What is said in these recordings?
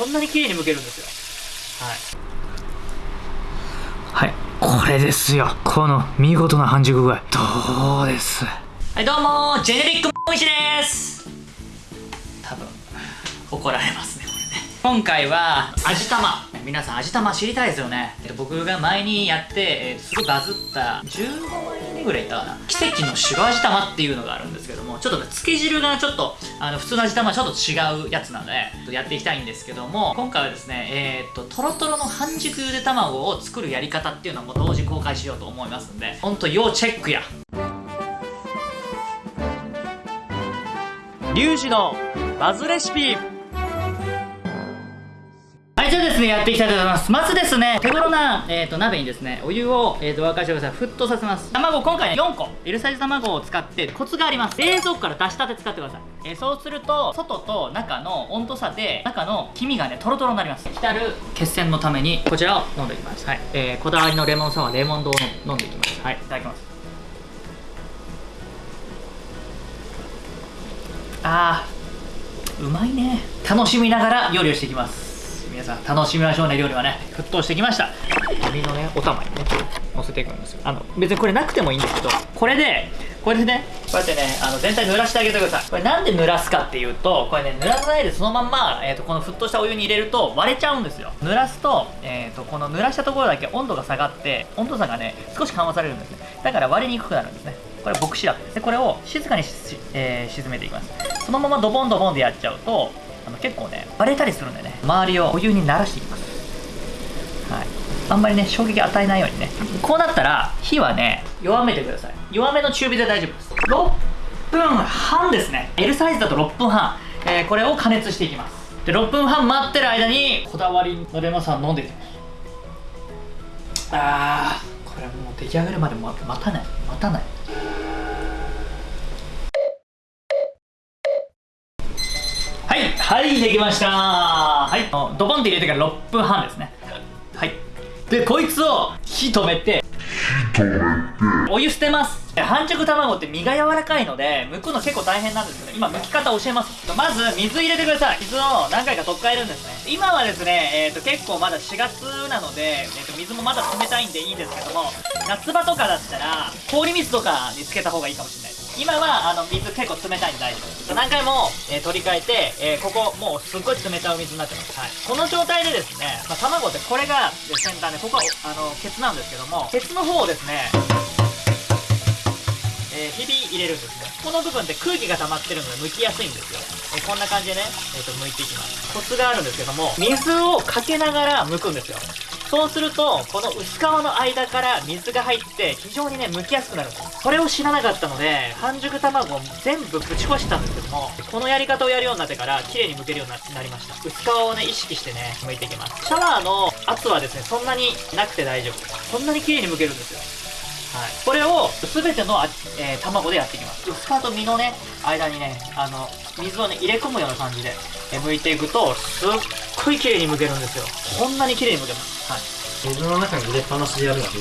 こんなに綺麗に剥けるんですよ。はい。はい。これですよ。この見事な半熟具合。どうです？はいどうもジェネリックモイシです。多分怒られますねこれね。今回は味玉。皆さん味玉知りたいですよね。僕が前にやって、えー、すごいバズった15万円ぐらいいったかな。奇跡の白味玉っていうのがあるんですけどもちょっとねつけ汁がちょっとあの普通の味玉ちょっと違うやつなのでやっていきたいんですけども今回はですねえー、っととろとろの半熟ゆで卵を作るやり方っていうのも同時公開しようと思いますんでほんと要チェックや。リュウジのバズレシピ。じゃあですね、やっていきたいと思います。まずですね、手頃な、えーと、鍋にですね、お湯を、えーと、沸かしてください。沸騰させます。卵、今回ね、4個。L サイズ卵を使って、コツがあります。冷蔵庫から出したて使ってください。えー、そうすると、外と中の温度差で、中の黄身がね、トロトロになります。浸る血栓のために、こちらを飲んでいきます。はい。えー、こだわりのレモンサワー、レモン丼を飲んでいきます。はい、いただきます。あー、うまいね。楽しみながら料理をしていきます。皆さん楽しみましょうね料理はね。沸騰してきました。エビのねお玉にね乗せていくんですよ。あの別にこれなくてもいいんですけどこれでこれでねこうやってねあの全体濡らしてあげてください。これなんで濡らすかっていうとこれね濡らさないでそのまんま、えーと、この沸騰したお湯に入れると割れちゃうんですよ。濡らすと,、えーと、この濡らしたところだけ温度が下がって温度差がね少し緩和されるんですね。だから割れにくくなるんですね。これ牧師だですでこれを静かにえー、沈めていきます。そのままドボンドボンでやっちゃうとあの結構ね割れたりするんでね周りをお湯に慣らしていきます。はい。あんまりね衝撃与えないようにね。こうなったら火はね弱めてください。弱めの中火で大丈夫です。6分半ですね。L サイズだと6分半、えー、これを加熱していきます。で6分半待ってる間にこだわりのレモンサワー飲んでいきます。あーこれもう出来上がるまで待たない。待たない。はいできました。はい。ドボンって入れてから6分半ですね。はい。でこいつを火止めて。火止めて。お湯捨てます。半熟卵って身が柔らかいので剥くの結構大変なんですけど今剥き方教えます。まず水入れてください。水を何回か取っ替えるんですね。今はですね、えーと、結構まだ4月なので、えーと、水もまだ冷たいんでいいんですけども夏場とかだったら氷水とかにつけた方がいいかもしれない今はあの水結構冷たいんで大丈夫です。何回も、えー、取り替えて、えー、ここもうすっごい冷たいお水になってます、はい、この状態でですね、まあ、卵ってこれが先端でここはあのケツなんですけどもケツの方をですねえー、ひび入れるんですね。この部分って空気が溜まってるので剥きやすいんですよ、えー、こんな感じでね、えーと、と剥いていきます。コツがあるんですけども水をかけながら剥くんですよそうするとこの薄皮の間から水が入って非常にね剥きやすくなる。んですこれを知らなかったので半熟卵を全部ぶち壊したんですけどもこのやり方をやるようになってから綺麗に剥けるようになりました。薄皮をね意識してね剥いていきます。シャワーの圧はですねそんなになくて大丈夫。こんなに綺麗に剥けるんですよ、これを全ての、えー、卵でやっていきます。薄皮と身のね間にねあの水をね入れ込むような感じで、えー、剥いていくとすっごい綺麗に剥けるんですよ。こんなに綺麗に剥けます。はい。水の中に入れっぱなしでやるのは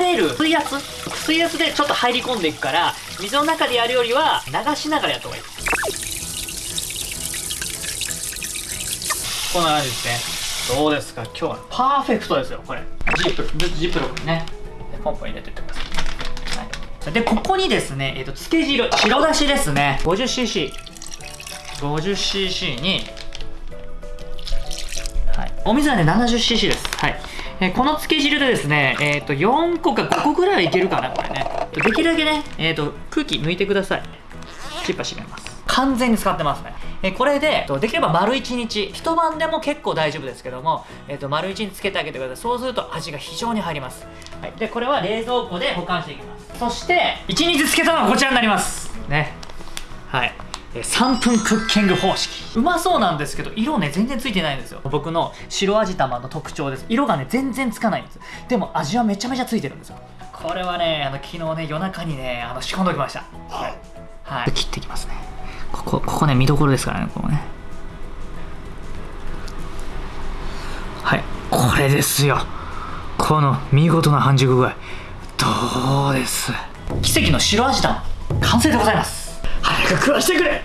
流れる水圧？水圧でちょっと入り込んでいくから水の中でやるよりは流しながらやった方がいい。こんな感じですね。どうですか？今日はパーフェクトですよこれ。ジップ。ジップロックにねポンポン入れてってください、はい、でここにですね、えーと、つけ汁白だしですね 50cc50cc 50にはい、お水はね 70cc ですはいえー、このつけ汁でですね、えっ、ー、と、4個か5個ぐらいはいけるかな、これね。できるだけね、えっ、ー、と、空気抜いてください。チッパ閉めます。完全に使ってますね。えこれで、とできれば丸1日、一晩でも結構大丈夫ですけども、えっ、と、丸1日つけてあげてください。そうすると味が非常に入ります。はい。で、これは冷蔵庫で保管していきます。そして、1日つけたのはこちらになります。ね。はい。3分クッキング方式うまそうなんですけど色ね全然ついてないんですよ僕の白味玉の特徴です色がね全然つかないんですでも味はめちゃめちゃついてるんですよこれはねあの昨日ね夜中にねあの仕込んでおきましたはい、はい、切っていきますねここここね見どころですからねこのね。はいこれですよ。この見事な半熟具合。どうです。奇跡の白味玉。完成でございます。早く食わしてくれ。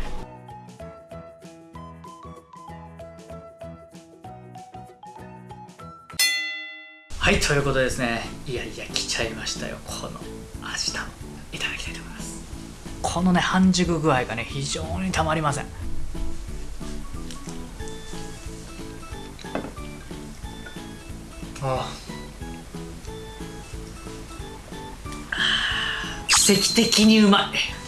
はいということでですね。いやいや来ちゃいましたよ。この味玉。いただきたいと思います。このね半熟具合がね非常にたまりません。あ奇跡的にうまい。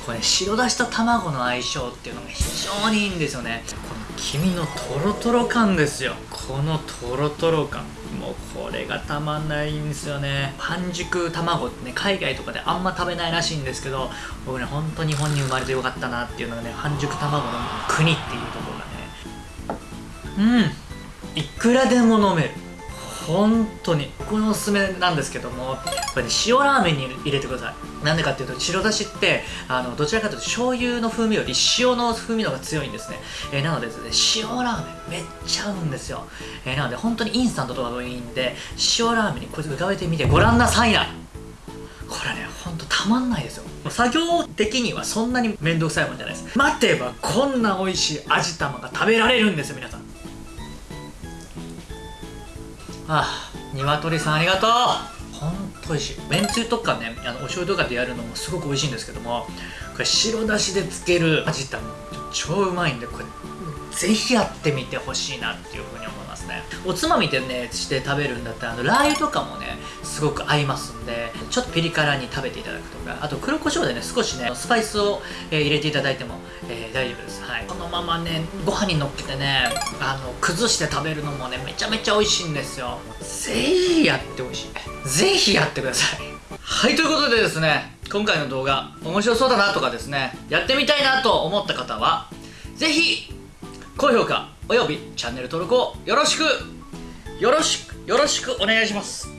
これ白だしと卵の相性っていうのが非常にいいんですよね。この黄身のトロトロ感ですよ。このトロトロ感これがたまんないんですよね。半熟卵ってね海外とかであんま食べないらしいんですけど僕ねほんと日本に生まれてよかったなっていうのがね半熟卵の国っていうところがね。うん。いくらでも飲める。本当に。僕のおすすめなんですけども。これね塩ラーメンに入れてください。なんでかっていうと白だしってあのどちらかというと醤油の風味より塩の風味の方が強いんですね、えーなのでですね塩ラーメンめっちゃ合うんですよ、えーなので本当にインスタントとかもいいんで塩ラーメンにこいつ浮かべてみてごらんなさい。なこれねほんとたまんないですよ。作業的にはそんなに面倒くさいもんじゃないです。待てばこんな美味しい味玉が食べられるんですよ皆さん。ああ鶏さんありがとう。美味しい。めんつゆとかねあのお醤油とかでやるのもすごく美味しいんですけどもこれ白だしで漬ける味玉超うまいんでこれぜひやってみてほしいなっていうふうに思います。おつまみでねして食べるんだったらあのラー油とかもねすごく合いますんでちょっとピリ辛に食べていただくとかあと黒胡椒でね少しねスパイスを、えー入れていただいても、えー大丈夫です。はい。このままねご飯にのっけてねあの崩して食べるのもねめちゃめちゃ美味しいんですよ。ぜひやってほしい。ぜひやってください。はいということでですね今回の動画面白そうだなとかですねやってみたいなと思った方はぜひ高評価およびチャンネル登録をよろしく。よろしくよろしくお願いします。